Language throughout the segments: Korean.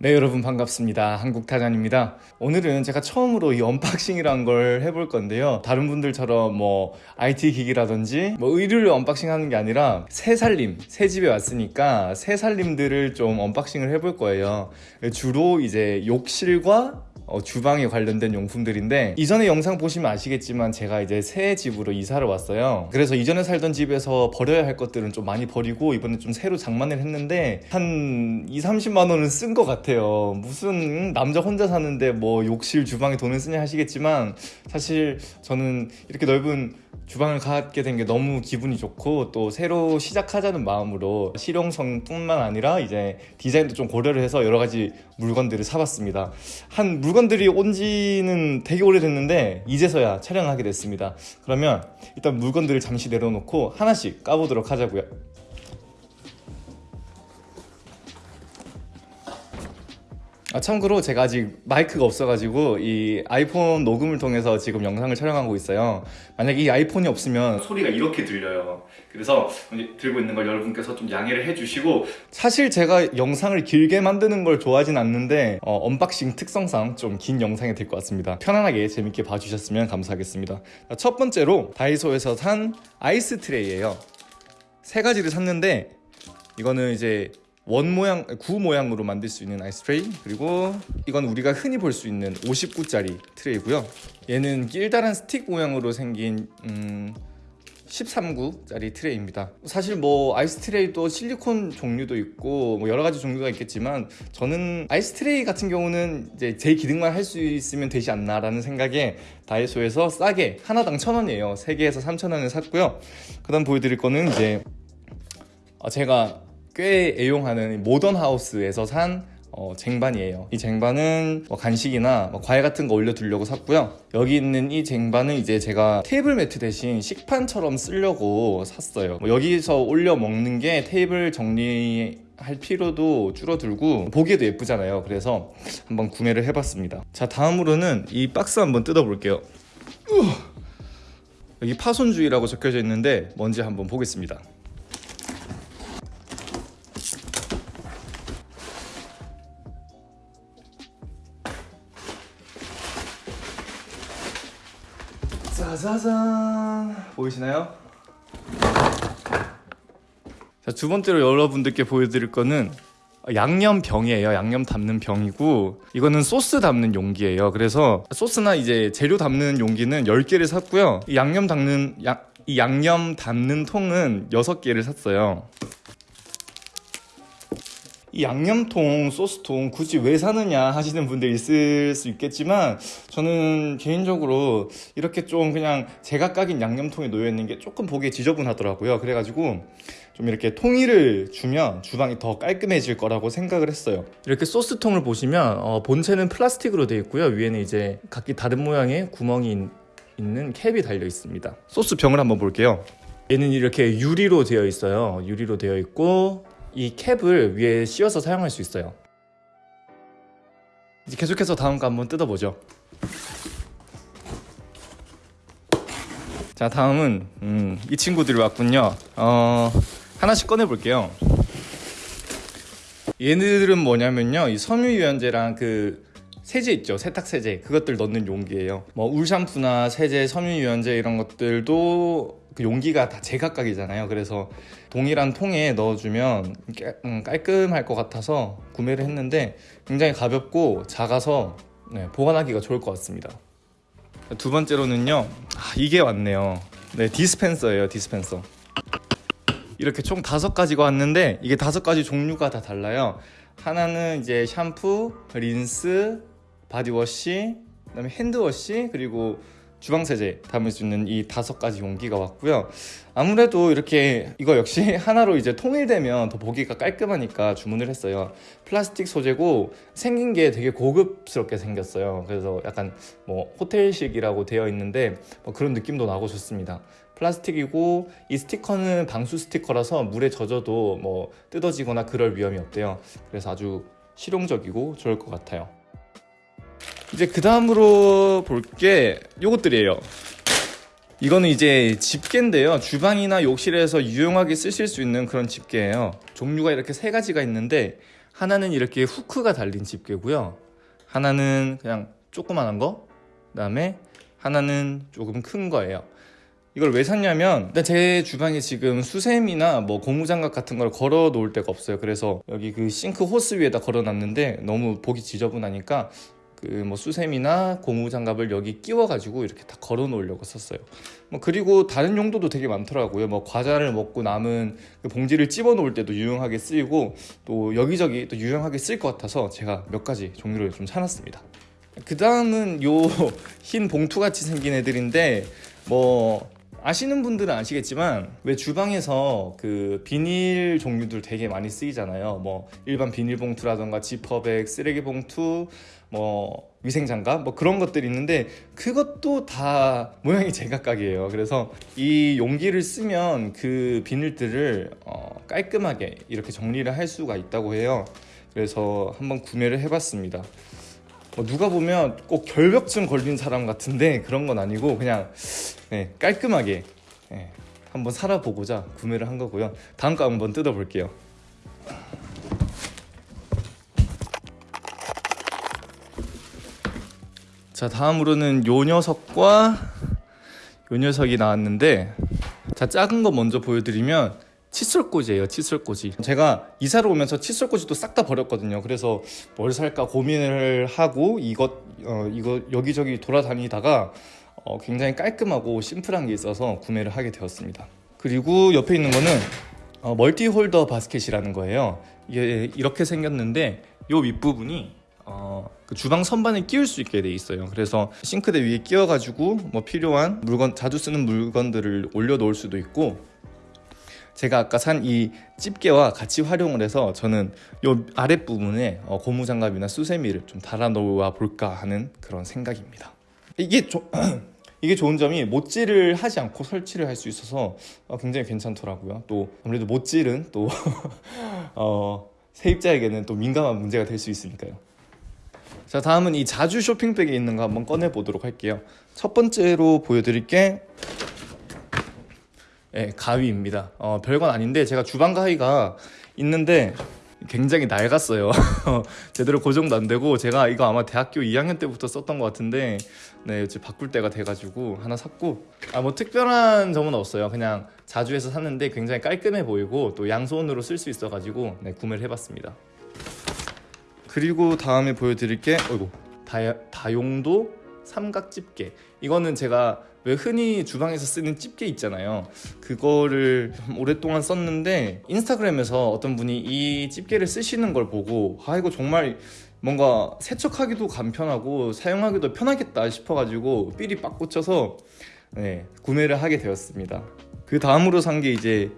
네 여러분 반갑습니다. 한국타잔입니다. 오늘은 제가 처음으로 이 unboxing이란 걸 해볼 건데요. 다른 분들처럼 뭐 IT 기기라든지 뭐 의류를 unboxing 하는 게 아니라 새살림 새 집에 왔으니까 새살림들을 좀 unboxing을 해볼 거예요. 주로 이제 욕실과 어, 주방에 관련된 용품들인데 이전에 영상 보시면 아시겠지만 제가 이제 새 집으로 이사를 왔어요. 그래서 이전에 살던 집에서 버려야 할 것들은 좀 많이 버리고 이번에 좀 새로 장만을 했는데 한 2, 30만 원은 쓴 것 같아요. 무슨 남자 혼자 사는데 뭐 욕실 주방에 돈을 쓰냐 하시겠지만 사실 저는 이렇게 넓은 주방을 갖게 된 게 너무 기분이 좋고 또 새로 시작하자는 마음으로 실용성뿐만 아니라 이제 디자인도 좀 고려를 해서 여러 가지 물건들을 사봤습니다. 한 물건 들이 온 지는 되게 오래됐는데 이제서야 촬영하게 됐습니다. 그러면 일단 물건들을 잠시 내려놓고 하나씩 까보도록 하자고요 아, 참고로 제가 아직 마이크가 없어가지고 이 아이폰 녹음을 통해서 지금 영상을 촬영하고 있어요. 만약에 이 아이폰이 없으면 소리가 이렇게 들려요. 그래서 들고 있는 걸 여러분께서 좀 양해를 해주시고 사실 제가 영상을 길게 만드는 걸 좋아하진 않는데 어, unboxing 특성상 좀 긴 영상이 될 것 같습니다. 편안하게 재밌게 봐주셨으면 감사하겠습니다. 첫 번째로 다이소에서 산 ice tray예요. 세 가지를 샀는데 이거는 이제 원 모양, 구 모양으로 만들 수 있는 ice tray 그리고 이건 우리가 흔히 볼 수 있는 59짜리 tray고요. 얘는 길다란 스틱 모양으로 생긴 음, 13구짜리 tray입니다. 사실 뭐 ice tray도 실리콘 종류도 있고 뭐 여러 가지 종류가 있겠지만 저는 ice tray 같은 경우는 이제 제 기능만 할 수 있으면 되지 않나 라는 생각에 다이소에서 싸게 하나당 천원이에요. 3개에서 3천원을 샀고요. 그 다음 보여드릴 거는 이제 아, 제가 꽤 애용하는 모던 하우스에서 산 어, 쟁반이에요. 이 쟁반은 뭐 간식이나 뭐 과일 같은 거 올려두려고 샀고요. 여기 있는 이 쟁반은 이제 제가 테이블 매트 대신 식판처럼 쓰려고 샀어요. 뭐 여기서 올려 먹는 게 테이블 정리 할 필요도 줄어들고 보기에도 예쁘잖아요. 그래서 한번 구매를 해봤습니다. 자 다음으로는 이 박스 한번 뜯어볼게요. 여기 파손주의라고 적혀져 있는데 뭔지 한번 보겠습니다 짜자잔 보이시나요? 자, 두 번째로 여러분들께 보여드릴 거는 양념 병이에요. 양념 담는 병이고 이거는 소스 담는 용기예요. 그래서 소스나 이제 재료 담는 용기는 10개를 샀고요. 이 양념 담는 야, 이 양념 담는 통은 6개를 샀어요 이 양념통, 소스통 굳이 왜 사느냐 하시는 분들 있을 수 있겠지만 저는 개인적으로 이렇게 좀 그냥 제각각인 양념통에 놓여있는 게 조금 보기에 지저분하더라고요. 그래가지고 좀 이렇게 통일을 주면 주방이 더 깔끔해질 거라고 생각을 했어요. 이렇게 소스통을 보시면 어, 본체는 플라스틱으로 되어 있고요. 위에는 이제 각기 다른 모양의 구멍이 있는 캡이 달려 있습니다. 소스 병을 한번 볼게요. 얘는 이렇게 유리로 되어 있어요. 유리로 되어 있고 이 캡을 위에 씌워서 사용할 수 있어요. 이제 계속해서 다음 거 한번 뜯어보죠. 자 다음은 음, 이 친구들이 왔군요. 어, 하나씩 꺼내볼게요. 얘네들은 뭐냐면요. 이 섬유유연제랑 그 세제 있죠? 세탁 세제. 그것들 넣는 용기예요. 뭐 울샴푸나 세제 섬유유연제 이런 것들도 그 용기가 다 제각각이잖아요. 그래서 동일한 통에 넣어주면 음, 깔끔할 것 같아서 구매를 했는데 굉장히 가볍고 작아서 네, 보관하기가 좋을 것 같습니다. 두 번째로는요. 아, 이게 왔네요. 네 디스펜서예요 디스펜서. 이렇게 총 다섯 가지가 왔는데 이게 다섯 가지 종류가 다 달라요. 하나는 이제 샴푸, 린스, body wash, 그다음에 hand wash 그리고 주방세제 담을 수 있는 이 다섯 가지 용기가 왔고요. 아무래도 이렇게 이거 역시 하나로 이제 통일되면 더 보기가 깔끔하니까 주문을 했어요. 플라스틱 소재고 생긴 게 되게 고급스럽게 생겼어요. 그래서 약간 뭐 호텔식이라고 되어 있는데 뭐 그런 느낌도 나고 좋습니다. 플라스틱이고 이 스티커는 방수 스티커라서 물에 젖어도 뭐 뜯어지거나 그럴 위험이 없대요. 그래서 아주 실용적이고 좋을 것 같아요 이제 그 다음으로 볼 게 요것들이에요 이거는 이제 집게인데요 주방이나 욕실에서 유용하게 쓰실 수 있는 그런 집게예요 종류가 이렇게 세 가지가 있는데 하나는 이렇게 후크가 달린 집게고요. 하나는 그냥 조그만한 거. 그다음에 하나는 조금 큰 거예요. 이걸 왜 샀냐면 제 주방에 지금 수세미나 뭐 고무장갑 같은 걸 걸어 놓을 데가 없어요. 그래서 여기 그 싱크 호스 위에다 걸어 놨는데 너무 보기 지저분하니까 그 뭐 수세미나 고무 장갑을 여기 끼워 가지고 이렇게 다 걸어 놓으려고 썼어요. 뭐 그리고 다른 용도도 되게 많더라고요. 뭐 과자를 먹고 남은 그 봉지를 집어 놓을 때도 유용하게 쓰이고 또 여기저기 또 유용하게 쓸 것 같아서 제가 몇 가지 종류를 좀 사놨습니다. 그 다음은 요 흰 봉투 같이 생긴 애들인데 뭐 아시는 분들은 아시겠지만 왜 주방에서 그 비닐 종류들 되게 많이 쓰이잖아요. 뭐 일반 비닐 봉투라던가 지퍼백, 쓰레기 봉투, 뭐 위생 장갑 뭐 그런 것들이 있는데 그것도 다 모양이 제각각이에요. 그래서 이 용기를 쓰면 그 비닐들을 어 깔끔하게 이렇게 정리를 할 수가 있다고 해요. 그래서 한번 구매를 해봤습니다. 뭐 누가 보면 꼭 결벽증 걸린 사람 같은데 그런 건 아니고 그냥 네, 깔끔하게 네, 한번 살아보고자 구매를 한 거고요. 다음 거 한번 뜯어볼게요. 자 다음으로는 요 녀석과 요 녀석이 나왔는데 자 작은 거 먼저 보여드리면 칫솔꽂이에요 칫솔꽂이. 제가 이사를 오면서 칫솔꽂이도 싹 다 버렸거든요. 그래서 뭘 살까 고민을 하고 이것 어, 이거 여기저기 돌아다니다가 어, 굉장히 깔끔하고 심플한 게 있어서 구매를 하게 되었습니다. 그리고 옆에 있는 거는 어, multi holder basket이라는 거예요. 이게 이렇게 생겼는데 요 윗부분이 어, 그 주방 선반에 끼울 수 있게 돼 있어요. 그래서 싱크대 위에 끼워가지고 뭐 필요한 물건 자주 쓰는 물건들을 올려 놓을 수도 있고 제가 아까 산 이 집게와 같이 활용을 해서 저는 요 아랫 부분에 어, 고무장갑이나 수세미를 좀 달아 놓아 볼까 하는 그런 생각입니다. 이게 조, 이게 좋은 점이 못질을 하지 않고 설치를 할 수 있어서 어, 굉장히 괜찮더라고요. 또 아무래도 못질은 또 어, 세입자에게는 또 민감한 문제가 될 수 있으니까요. 자 다음은 이 자주 쇼핑백에 있는 거 한번 꺼내 보도록 할게요 첫 번째로 보여드릴 게 네, 가위입니다. 어, 별건 아닌데 제가 주방 가위가 있는데 굉장히 낡았어요. 제대로 고정도 안 되고 제가 이거 아마 대학교 2학년 때부터 썼던 것 같은데 네 이제 바꿀 때가 돼가지고 하나 샀고. 아 뭐 특별한 점은 없어요. 그냥 자주 해서 샀는데 굉장히 깔끔해 보이고 또 양손으로 쓸 수 있어가지고 네, 구매를 해봤습니다. 그리고 다음에 보여드릴 게 어이구. 다, 다용도 삼각 집게. 이거는 제가 왜 흔히 주방에서 쓰는 집게 있잖아요. 그거를 오랫동안 썼는데 인스타그램에서 어떤 분이 이 집게를 쓰시는 걸 보고 아 이거 정말 뭔가 세척하기도 간편하고 사용하기도 편하겠다 싶어가지고 삘이 빡 꽂혀서 네, 구매를 하게 되었습니다. 그 다음으로 산 게 이제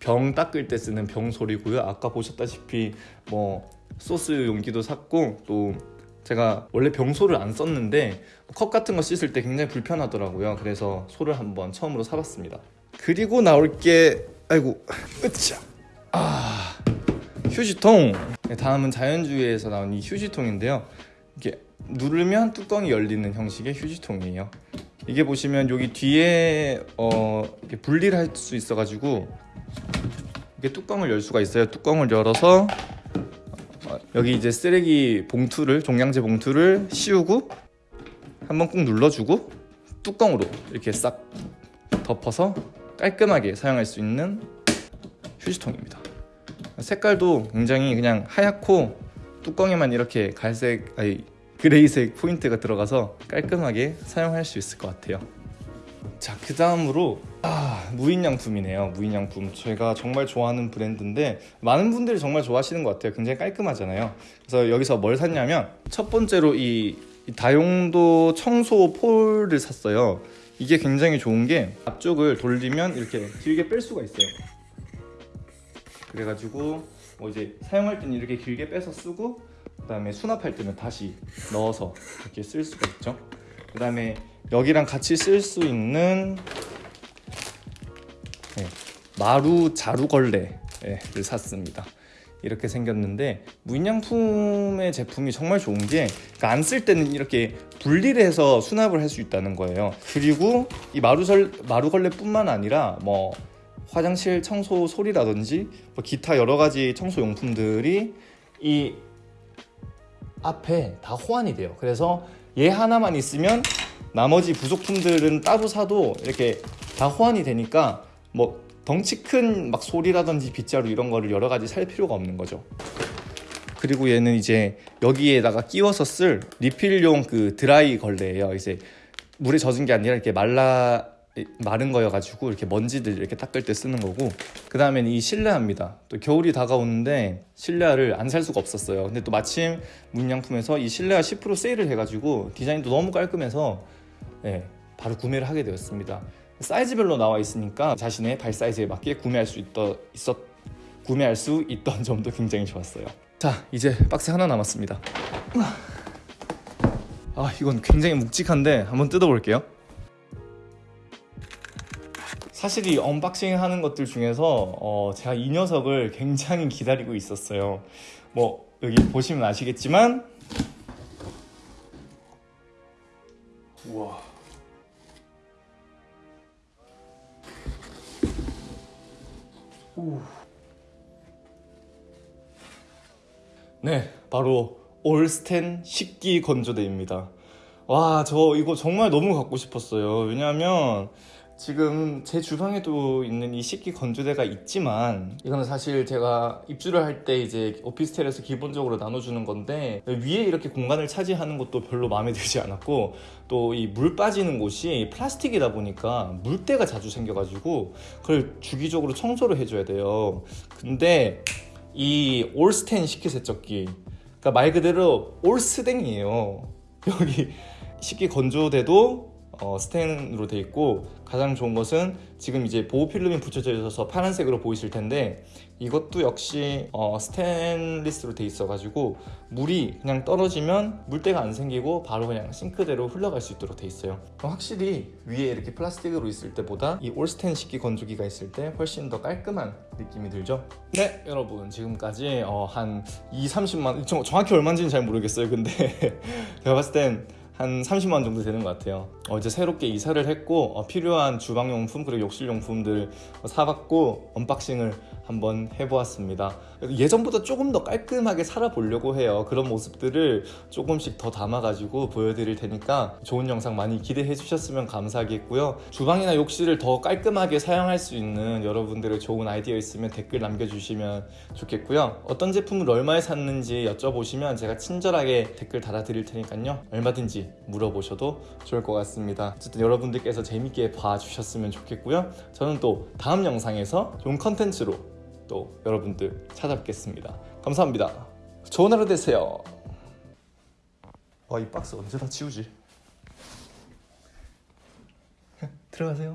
병 닦을 때 쓰는 병소리고요. 아까 보셨다시피 뭐 소스 용기도 샀고 또 제가 원래 병소를 안 썼는데 컵 같은 거 씻을 때 굉장히 불편하더라고요. 그래서 소를 한번 처음으로 사봤습니다. 그리고 나올 게 아이고 으쌰. 아 휴지통. 네, 다음은 자연주의에서 나온 이 휴지통인데요. 이렇게 누르면 뚜껑이 열리는 형식의 휴지통이에요. 이게 보시면 여기 뒤에 어, 분리를 할 수 있어 가지고 이게 뚜껑을 열 수가 있어요. 뚜껑을 열어서 여기 이제 쓰레기 봉투를 종량제 봉투를 씌우고 한번 꾹 눌러주고 뚜껑으로 이렇게 싹 덮어서 깔끔하게 사용할 수 있는 휴지통입니다. 색깔도 굉장히 그냥 하얗고 뚜껑에만 이렇게 갈색 아니 그레이색 포인트가 들어가서 깔끔하게 사용할 수 있을 것 같아요. 자 그 다음으로 아 무인양품이네요. 무인양품. 제가 정말 좋아하는 브랜드인데 많은 분들이 정말 좋아하시는 것 같아요. 굉장히 깔끔하잖아요. 그래서 여기서 뭘 샀냐면 첫 번째로 이, 이 다용도 청소 폴을 샀어요. 이게 굉장히 좋은 게 앞쪽을 돌리면 이렇게 길게 뺄 수가 있어요. 그래가지고 뭐 이제 사용할 때는 이렇게 길게 빼서 쓰고 그 다음에 수납할 때는 다시 넣어서 이렇게 쓸 수가 있죠. 그 다음에 여기랑 같이 쓸 수 있는 네, 마루 자루걸레를 샀습니다 이렇게 생겼는데 무인양품의 제품이 정말 좋은 게 안 쓸 때는 이렇게 분리를 해서 수납을 할 수 있다는 거예요 그리고 이 마루설, 마루걸레 뿐만 아니라 뭐 화장실 청소 소리라든지 뭐 기타 여러 가지 청소 용품들이 이 앞에 다 호환이 돼요. 그래서 얘 하나만 있으면 나머지 부속품들은 따로 사도 이렇게 다 호환이 되니까 뭐 덩치 큰 막 소리라든지 빗자루 이런 거를 여러 가지 살 필요가 없는 거죠. 그리고 얘는 이제 여기에다가 끼워서 쓸 리필용 그 드라이 걸레예요. 이제 물에 젖은 게 아니라 이렇게 말라 마른 거여가지고 이렇게 먼지들 이렇게 닦을 때 쓰는 거고 그 다음엔 이 실내화입니다. 또 겨울이 다가오는데 실내화를 안 살 수가 없었어요. 근데 또 마침 문양품에서 이 실내화 10% 세일을 해가지고 디자인도 너무 깔끔해서 예, 바로 구매를 하게 되었습니다. 사이즈별로 나와 있으니까 자신의 발 사이즈에 맞게 구매할 수 있더, 있었 구매할 수 있던 점도 굉장히 좋았어요. 자, 이제 박스 하나 남았습니다. 아, 이건 굉장히 묵직한데 한번 뜯어볼게요. 사실 이 unboxing 하는 것들 중에서 어, 제가 이 녀석을 굉장히 기다리고 있었어요. 뭐 여기 보시면 아시겠지만 우와 오. 네, 바로 올스텐 식기 건조대입니다. 와, 저 이거 정말 너무 갖고 싶었어요. 왜냐하면 지금 제 주방에도 있는 이 식기 건조대가 있지만 이거는 사실 제가 입주를 할 때 이제 오피스텔에서 기본적으로 나눠주는 건데 위에 이렇게 공간을 차지하는 것도 별로 마음에 들지 않았고 또 이 물 빠지는 곳이 플라스틱이다 보니까 물때가 자주 생겨가지고 그걸 주기적으로 청소를 해줘야 돼요. 근데 이 올스텐 식기세척기 그러니까 말 그대로 올스댕이에요. 여기 식기 건조대도 어, 스텐으로 돼 있고 가장 좋은 것은 지금 이제 보호 필름이 붙여져 있어서 파란색으로 보이실 텐데 이것도 역시 어, 스테인리스로 돼 있어 가지고 물이 그냥 떨어지면 물때가 안 생기고 바로 그냥 싱크대로 흘러갈 수 있도록 돼 있어요. 확실히 위에 이렇게 플라스틱으로 있을 때보다 이 올스텐 식기 건조기가 있을 때 훨씬 더 깔끔한 느낌이 들죠? 네 여러분. 지금까지 어, 한 2, 30만 정- 정확히 얼마인지는 잘 모르겠어요. 근데 제가 봤을 땐 한 30만 원 정도 되는 것 같아요. 어, 이제 새롭게 이사를 했고 어, 필요한 주방용품 그리고 욕실용품들 사봤고 unboxing을 한번 해보았습니다. 예전보다 조금 더 깔끔하게 살아보려고 해요. 그런 모습들을 조금씩 더 담아가지고 보여드릴 테니까 좋은 영상 많이 기대해 주셨으면 감사하겠고요. 주방이나 욕실을 더 깔끔하게 사용할 수 있는 여러분들의 좋은 아이디어 있으면 댓글 남겨주시면 좋겠고요. 어떤 제품을 얼마에 샀는지 여쭤보시면 제가 친절하게 댓글 달아드릴 테니까요. 얼마든지 물어보셔도 좋을 것 같습니다. 어쨌든 여러분들께서 재밌게 봐주셨으면 좋겠고요. 저는 또 다음 영상에서 좋은 컨텐츠로 또 여러분들 찾아뵙겠습니다. 감사합니다. 좋은 하루 되세요. 와, 이 박스 언제 다 치우지? 들어가세요.